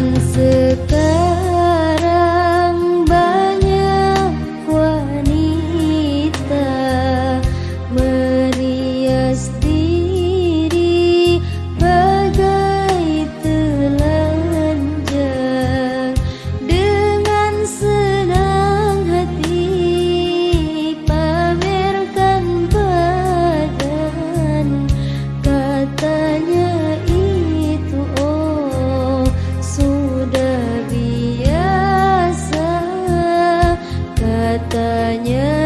Zaman sekarang nhớ